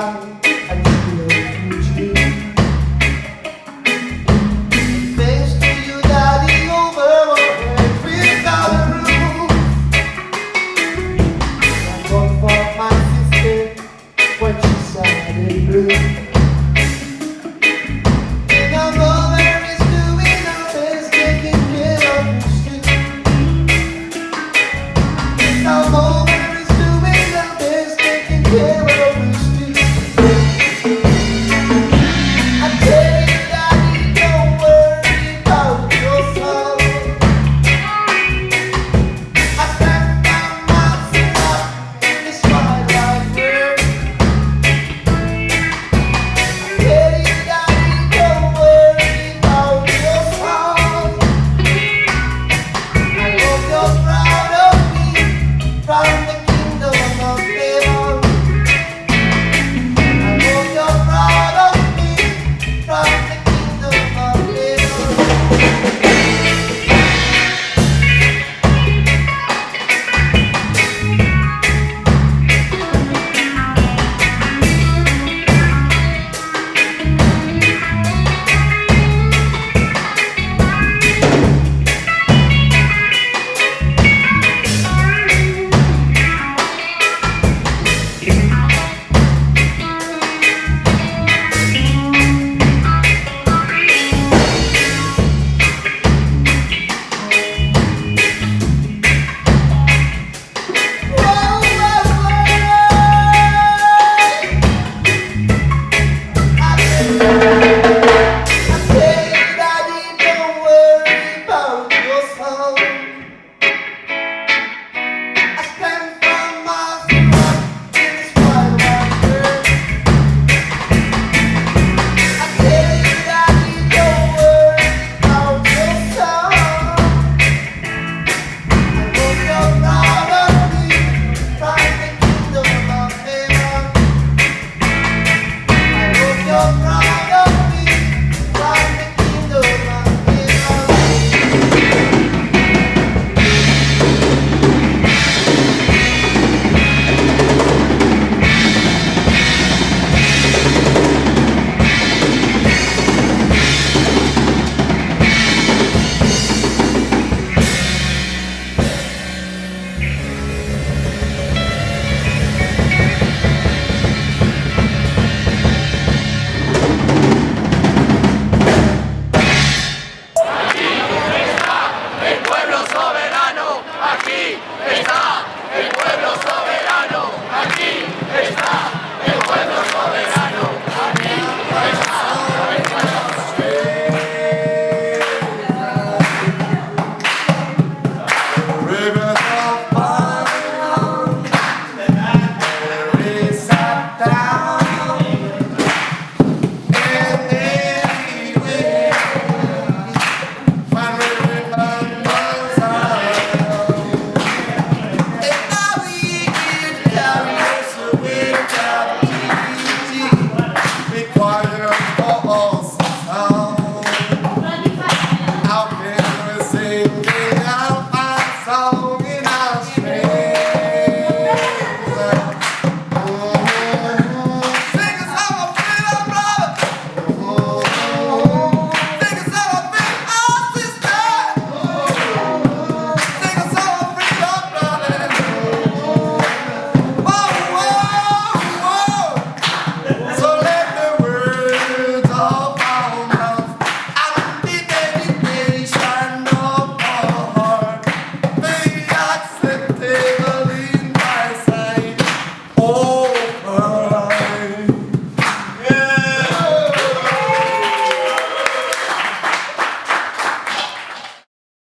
lugar